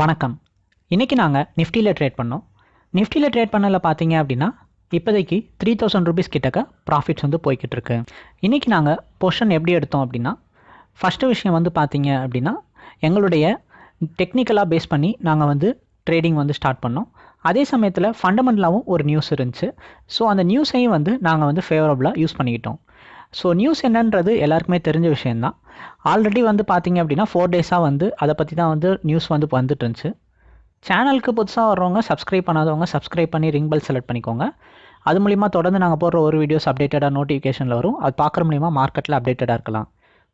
வணக்கம். இன்றைக்கி நாங்கள் நிஃப்டியில் ட்ரேட் பண்ணோம். நிஃப்டியில் ட்ரேட் பண்ணல பார்த்தீங்க அப்படின்னா இப்போதைக்கு த்ரீ தௌசண்ட் ருபீஸ் கிட்டக்க ப்ராஃபிட்ஸ் வந்து போய்கிட்டு இருக்கு. இன்றைக்கி நாங்கள் பொஷன் எப்படி எடுத்தோம் அப்படின்னா ஃபஸ்ட்டு விஷயம் வந்து பார்த்தீங்க அப்படின்னா எங்களுடைய டெக்னிக்கலாக பேஸ் பண்ணி நாங்கள் வந்து ட்ரேடிங் வந்து ஸ்டார்ட் பண்ணோம். அதே சமயத்தில் ஃபண்டமெண்டலாகவும் ஒரு நியூஸ் இருந்துச்சு. ஸோ அந்த நியூஸையும் வந்து நாங்கள் வந்து ஃபேவரபுளாக யூஸ் பண்ணிக்கிட்டோம். ஸோ நியூஸ் என்னன்றது எல்லாருக்குமே தெரிஞ்ச விஷயந்தான் ஆல்ரெடி வந்து பார்த்தீங்க அப்படின்னா ஃபோர் டேஸாக வந்து அதை பற்றி தான் வந்து நியூஸ் வந்து வந்துட்டு இருந்துச்சு. சேனலுக்கு புதுசாக வர்றவங்க சப்ஸ்கிரைப் பண்ணாதவங்க சப்ஸ்கிரைப் பண்ணி ரிங் பெல் செலக்ட் பண்ணிக்கோங்க. அது மூலிமா தொடர்ந்து நாங்கள் போடுற ஒரு வீடியோஸ் அப்டேட்டடாக நோட்டிஃபிகேஷனில் வரும். அது பார்க்குற மூலிமா மார்க்கெட்டில் அப்டேட்டடாக இருக்கலாம்.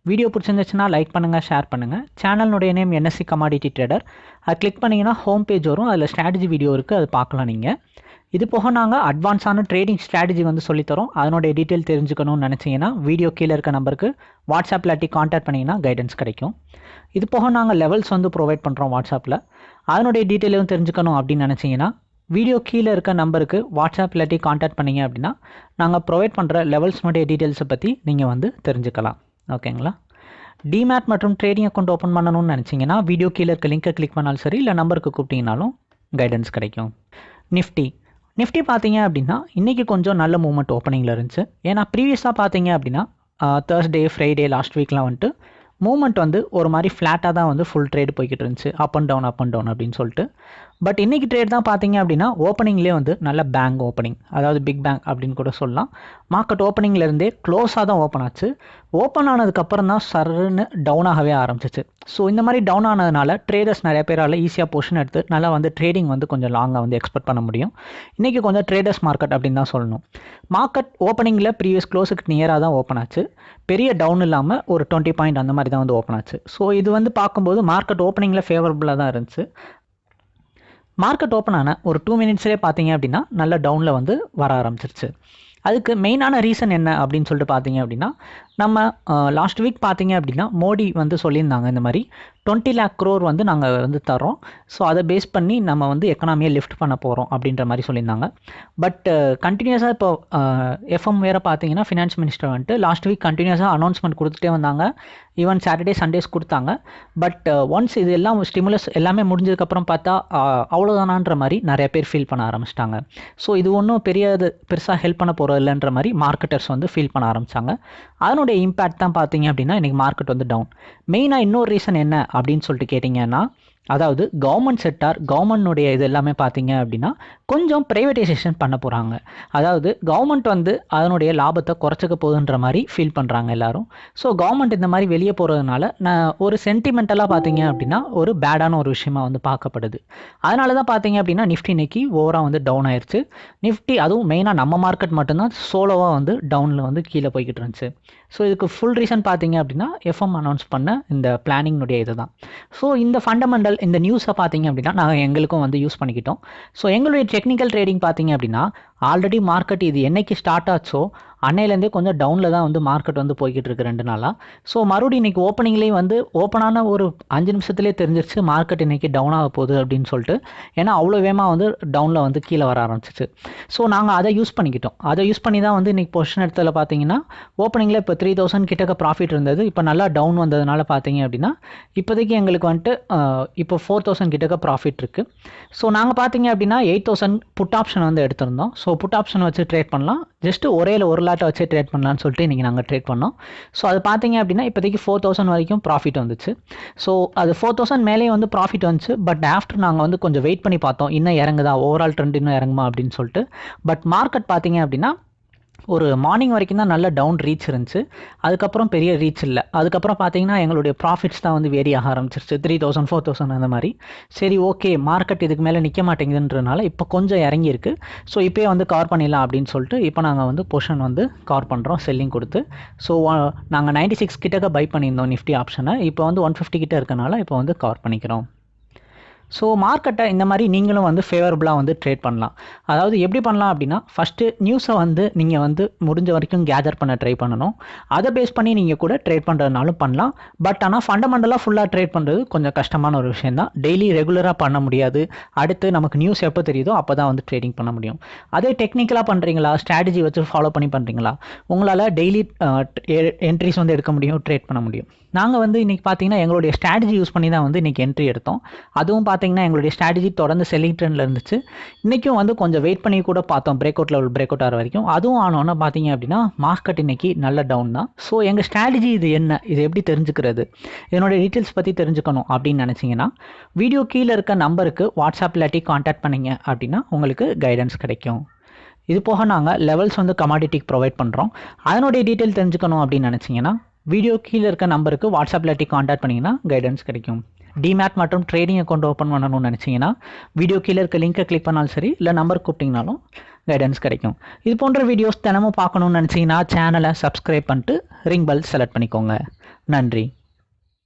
வீடியோ பிடிச்சிருந்துச்சுன்னா லைக் பண்ணுங்கள் ஷேர் பண்ணுங்கள் சேனலுடைய நேம் என்எஸ்சி கமாடிட்டி ட்ரேடர் அது கிளிக் பண்ணிங்கன்னா ஹோம் பேஜ் வரும். அதில் ஸ்ட்ராட்டஜி வீடியோ இருக்குது அது பார்க்கலாம் நீங்கள் இது போக நாங்கள் அட்வான்ஸான ட்ரேடிங் ஸ்ட்ராட்டஜி வந்து சொல்லித்தரோம். அதனுடைய டீட்டெயில் தெரிஞ்சுக்கணும்னு நினச்சிங்கன்னா வீடியோ கீழே இருக்க நம்பருக்கு வாட்ஸ்அப்பில் அட்டி காண்டாக்ட் பண்ணிங்கன்னா கைடன்ஸ் கிடைக்கும். இது போக நாங்கள் லெவல்ஸ் வந்து ப்ரொவைட் பண்ணுறோம் வாட்ஸ்அப்பில் அதனுடைய டீட்டெயிலும் தெரிஞ்சுக்கணும் அப்படின்னு நினச்சிங்கன்னா வீடியோ கீழே இருக்க நம்பருக்கு வாட்ஸ்அப் இல்லாட்டி காண்டாக்ட் பண்ணிங்க அப்படின்னா நாங்கள் ப்ரொவைட் பண்ணுற லெவல்ஸ்னுடைய டீட்டெயில்ஸை பற்றி நீங்கள் வந்து தெரிஞ்சுக்கலாம். ஓகேங்களா டிமேட் மற்றும் ட்ரேடிங் அக்கௌண்ட் ஓப்பன் பண்ணணும்னு நினச்சிங்கன்னா வீடியோ கீழே இருக்க லிங்கை கிளிக் பண்ணாலும் சரி இல்லை நம்பருக்கு கூப்பிட்டிங்கனாலும் கைடன்ஸ் கிடைக்கும். நிஃப்டி நிஃப்டி பார்த்தீங்க அப்படின்னா இன்றைக்கி கொஞ்சம் நல்ல மூவ்மெண்ட் ஓப்பனிங்கில் இருந்துச்சு. ஏன்னா ப்ரீவியஸாக பார்த்தீங்க அப்படின்னா தேர்ஸ்டே ஃப்ரைடே லாஸ்ட் வீக்லாம் வந்துட்டு மூவ்மெண்ட் வந்து ஒரு மாதிரி ஃப்ளாட்டாக தான் வந்து ஃபுல் ட்ரேட் போய்கிட்டு இருந்துச்சு. Up and down up and down அப்படின்னு சொல்லிட்டு. பட் இன்றைக்கி ட்ரேட் தான் பார்த்தீங்க அப்படின்னா ஓப்பனிங்லேயே வந்து நல்ல பேங்க் ஓப்பனிங் அதாவது பிக் பேங்க் அப்படின்னு கூட சொல்லலாம். மார்க்கெட் ஓப்பனிங்லேருந்தே க்ளோஸாக தான் ஓப்பன் ஆச்சு. ஓப்பன் ஆனதுக்கப்புறம் தான் சர்ன்னு டவுன் ஆகவே ஆரம்பிச்சிச்சு. ஸோ இந்த மாதிரி டவுன் ஆனதுனால ட்ரேடர்ஸ் நிறைய பேரால் ஈஸியாக பொஷன் எடுத்து நல்லா வந்து ட்ரேடிங் வந்து கொஞ்சம் லாங்காக வந்து எக்ஸ்பெக்ட் பண்ண முடியும். இன்றைக்கி கொஞ்சம் ட்ரேடர்ஸ் மார்க்கெட் அப்படின்னு தான் சொல்லணும். மார்க்கெட் ஓப்பனிங்கில் ப்ரீவியஸ் க்ளோஸுக்கு நியராக தான் ஓப்பன் ஆச்சு. பெரிய டவுன் இல்லாமல் ஒரு டுவெண்ட்டி பாயிண்ட் அந்த மாதிரி தான் வந்து ஓப்பன் ஆச்சு. ஸோ இது வந்து பார்க்கும்போது மார்க்கெட் ஓப்பனிங்கில் ஃபேவரபுளாக தான் இருந்துச்சு. மார்க்கெட் ஓப்பன் ஆன ஒரு டூ மினிட்ஸ்லேயே பார்த்தீங்க அப்படின்னா நல்ல டவுனில் வந்து வர ஆரம்பிச்சிருச்சு. அதுக்கு மெயினான ரீசன் என்ன அப்படின்னு சொல்லிட்டு பார்த்தீங்க அப்படின்னா நம்ம லாஸ்ட் வீக் பார்த்தீங்க அப்படின்னா மோடி வந்து சொல்லியிருந்தாங்க இந்த மாதிரி டுவெண்ட்டி லேக் க்ரோர் வந்து நாங்கள் வந்து தரோம் ஸோ அதை பேஸ் பண்ணி நம்ம வந்து எக்கனாமியை லிஃப்ட் பண்ண போகிறோம் அப்படின்ற மாதிரி சொல்லியிருந்தாங்க. பட் கண்டினியூஸாக uh, இப்போ uh, எஃப்எம் வேறு பார்த்தீங்கன்னா ஃபினான்ஸ் மினிஸ்டர் வந்துட்டு லாஸ்ட் வீக் கண்டினியூஸாக அனௌன்ஸ்மெண்ட் கொடுத்துட்டே வந்தாங்க. ஈவன் சாட்டர்டே சண்டேஸ் கொடுத்தாங்க. பட் ஒன்ஸ் uh, இது எல்லாம் ஸ்டிமுலஸ் எல்லாமே முடிஞ்சதுக்கப்புறம் பார்த்தா அவ்வளோதானான்ற மாதிரி நிறைய பேர் ஃபீல் பண்ண ஆரம்பிச்சிட்டாங்க. ஸோ இது ஒன்றும் பெரிய இது பெருசாக ஹெல்ப் பண்ண போகிறது இல்லைன்ற மாதிரி மார்க்கெட்டர்ஸ் வந்து ஃபீல் பண்ண ஆரம்பித்தாங்க அதனுடைய இம்பேக்ட் தான் பார்த்தீங்க அப்படின்னா இன்றைக்கி மார்க்கெட் வந்து டவுன் மெயினாக இன்னொரு ரீசன் என்ன அப்படின்னு சொல்லிட்டு கேட்டிங்கன்னா அதாவது கவர்மெண்ட் செக்டார் கவர்மெண்ட்னுடைய இது எல்லாமே பார்த்தீங்க அப்படின்னா கொஞ்சம் ப்ரைவேட்டைசேஷன் பண்ண போகிறாங்க அதாவது கவர்மெண்ட் வந்து அதனுடைய லாபத்தை குறைச்சிக்க போகுதுன்ற மாதிரி ஃபீல் பண்ணுறாங்க எல்லாரும். ஸோ கவர்மெண்ட் இந்த மாதிரி வெளியே போகிறதுனால நான் ஒரு சென்டிமெண்டலாக பார்த்தீங்க அப்படின்னா ஒரு பேடான ஒரு விஷயமா வந்து பார்க்கப்படுது. அதனால தான் பார்த்தீங்க அப்படின்னா நிஃப்டி இன்னைக்கு ஓவராக வந்து டவுன் ஆயிடுச்சு நிஃப்டி அதுவும் மெயினாக நம்ம மார்க்கெட் மட்டும்தான் சோலோவாக வந்து டவுனில் வந்து கீழே போய்கிட்டு இருந்துச்சு. ஸோ இதுக்கு ஃபுல் ரீசன் பார்த்தீங்க அப்படின்னா எஃப்எம் அனௌன்ஸ் பண்ண இந்த பிளானிங்னுடைய இது தான். ஸோ இந்த ஃபண்டமெண்டல் இந்த நியூஸை பார்த்தீங்க அப்படின்னா நாங்கள் எங்களுக்கும் வந்து யூஸ் பண்ணிக்கிட்டோம். ஸோ எங்களுடைய டெக்னிக்கல் ட்ரேடிங் பார்த்தீங்க அப்படின்னா ஆல்ரெடி மார்க்கெட் இது என்னைக்கு ஸ்டார்ட் ஆச்சோ அன்னையிலேருந்தே கொஞ்சம் டவுனில் தான் வந்து மார்க்கெட் வந்து போய்கிட்டு இருக்கு ரெண்டு நாளாக ஸோ மறுபடியும் இன்றைக்கி ஓப்பனிங்லேயும் வந்து ஓப்பனான ஒரு அஞ்சு நிமிஷத்துலேயே தெரிஞ்சிருச்சு மார்க்கெட் இன்றைக்கி டவுன் ஆக போகுது அப்படின்னு சொல்லிட்டு. ஏன்னா அவ்வளோ வேகமாக வந்து டவுனில் வந்து கீழே வர ஆரம்பிச்சிச்சு. ஸோ நாங்கள் அதை யூஸ் பண்ணிக்கிட்டோம். அதை யூஸ் பண்ணி தான் வந்து இன்றைக்கி பொசிஷன் இடத்துல பார்த்தீங்கன்னா ஓப்பனிங்கில் இப்போ த்ரீ தௌசண்ட் கிட்டக்க ப்ராஃபிட் இருந்தது. இப்போ நல்லா டவுன் வந்ததுனால பார்த்தீங்க அப்படின்னா இப்போதைக்கு எங்களுக்கு வந்துட்டு இப்போ ஃபோர் தௌசண்ட் கிட்டக்க ப்ராஃபிட் இருக்குது ஸோ நாங்கள் பார்த்தீங்க அப்படின்னா எயிட் தௌசண்ட் புட் ஆப்ஷன் வந்து எடுத்திருந்தோம். ஸோ ஸோ புட் ஆப்ஷன் வச்சு ட்ரேட் பண்ணலாம். ஜஸ்ட்டு ஒரே ஒரு லாட்டை வச்சு ட்ரேட் பண்ணலான்னு சொல்லிட்டு இன்றைக்கி நாங்கள் ட்ரேட் பண்ணோம். ஸோ அது பார்த்தீங்க அப்படின்னா இப்போதைக்கு ஃபோர் தௌசண்ட் வரைக்கும் ப்ராஃபிட் வந்துச்சு. ஸோ அது ஃபோர் தௌசண்ட் மேலேயே வந்து ப்ராஃபிட் வந்துச்சு. பட் ஆஃப்டர் நாங்கள் வந்து கொஞ்சம் வெயிட் பண்ணி பார்த்தோம். இன்னும் இறங்குதா? ஓவரால் ட்ரெண்ட் இன்னும் இறங்குமா? அப்படின்னு சொல்லிட்டு. பட் மார்க்கெட் பார்த்தீங்க அப்படின்னா ஒரு மார்னிங் வரைக்கும் தான் நல்ல டவுன் ரீச் இருந்துச்சு. அதுக்கப்புறம் பெரிய ரீச் இல்லை. அதுக்கப்புறம் பார்த்தீங்கன்னா எங்களுடைய ப்ராஃபிட்ஸ் தான் வந்து வேரி ஆக ஆரம்பிச்சிருச்சு. த்ரீ தௌசண்ட் ஃபோர் தௌசண்ட் அந்த மாதிரி. சரி ஓகே மார்க்கெட் இதுக்கு மேலே நிற்க மாட்டேங்குதுன்றனால இப்போ கொஞ்சம் இறங்கியிருக்கு. ஸோ இப்போயே வந்து கவர் பண்ணிடலாம் அப்படின்னு சொல்லிட்டு இப்போ நாங்கள் வந்து பொஷன் வந்து கவர் பண்ணுறோம் செல்லிங் கொடுத்து. ஸோ நாங்கள் நைன்டி சிக்ஸ் கிட்டக்க பை பண்ணியிருந்தோம் நிஃப்டி ஆப்ஷனை இப்போ வந்து ஒன் ஃபிஃப்டி கிட்ட இருக்கனால இப்போ வந்து கவர் பண்ணிக்கிறோம். ஸோ மார்க்கெட்டை இந்த மாதிரி நீங்களும் வந்து ஃபேவரபுளாக வந்து ட்ரேட் பண்ணலாம். அதாவது எப்படி பண்ணலாம் அப்படின்னா ஃபஸ்ட்டு நியூஸை வந்து நீங்கள் வந்து முடிஞ்ச வரைக்கும் கேதர் பண்ண ட்ரை பண்ணணும். அதை பேஸ் பண்ணி நீங்கள் கூட ட்ரேட் பண்ணுறதுனாலும் பண்ணலாம். பட் ஆனால் ஃபண்டமெண்டலாக ஃபுல்லாக ட்ரேட் பண்ணுறது கொஞ்சம் கஷ்டமான ஒரு விஷயம் தான். டெய்லி ரெகுலராக பண்ண முடியாது. அடுத்து நமக்கு நியூஸ் எப்போ தெரியுதோ அப்போ தான் வந்து ட்ரேடிங் பண்ண முடியும். அதே டெக்னிக்கலாக பண்ணுறீங்களா ஸ்ட்ராட்டஜி வச்சு ஃபாலோ பண்ணி பண்ணுறீங்களா உங்களால் டெய்லி என்ட்ரிஸ் வந்து எடுக்க முடியும் ட்ரேட் பண்ண முடியும். நாங்கள் வந்து இன்றைக்கி பார்த்தீங்கன்னா எங்களுடைய ஸ்ட்ராட்டஜி யூஸ் பண்ணி தான் வந்து இன்றைக்கி என்ட்ரி எடுத்தோம். அதுவும் பார்த்தீங்கன்னா எங்களுடைய ஸ்ட்ராட்டஜி தொடர்ந்து செல்லிங் ட்ரெண்டில் இருந்துச்சு. இன்றைக்கும் வந்து கொஞ்சம் வெயிட் பண்ணி கூட பார்த்தோம். Break out level break out ஆகிற வரைக்கும். அதுவும் ஆனோன்னா பார்த்தீங்க அப்படின்னா மார்க்கெட் இன்னைக்கு நல்ல டவுன் தான். ஸோ எங்கள் ஸ்ட்ராட்டஜி இது என்ன? இது எப்படி தெரிஞ்சுக்கிறது? இதனுடைய டீட்டெயில்ஸ் பற்றி தெரிஞ்சுக்கணும் அப்படின்னு நினச்சிங்கன்னா வீடியோ கீழே இருக்க நம்பருக்கு வாட்ஸ்அப் இல்லாட்டி காண்டாக்ட் பண்ணிங்க அப்படின்னா உங்களுக்கு கைடன்ஸ் கிடைக்கும். இது போக நாங்கள் லெவல்ஸ் வந்து கமாடிட்டிக்கு ப்ரொவைட் பண்ணுறோம் அதனுடைய டீட்டெயில் தெரிஞ்சுக்கணும் அப்படின்னு நினச்சிங்கன்னா வீடியோ கீழே இருக்க நம்பருக்கு வாட்ஸ்அப் இல்லாட்டி காண்டாக்ட் பண்ணிங்கன்னா கைடன்ஸ் கிடைக்கும். டிமேட் மற்றும் ட்ரேடிங் அக்கௌண்ட் ஓப்பன் பண்ணணும்னு நினச்சிங்கன்னா வீடியோ கீழே இருக்க லிங்கை கிளிக் பண்ணாலும் சரி இல்லை நம்பர் கூப்பிட்டிங்கனாலும் கைடன்ஸ் கிடைக்கும். இது போன்ற வீடியோஸ் தினமும் பார்க்கணும்னு நினச்சிங்கன்னா சேனலை சப்ஸ்கிரைப் பண்ணிட்டு ரிங் பெல் செலக்ட் பண்ணிக்கோங்க. நன்றி.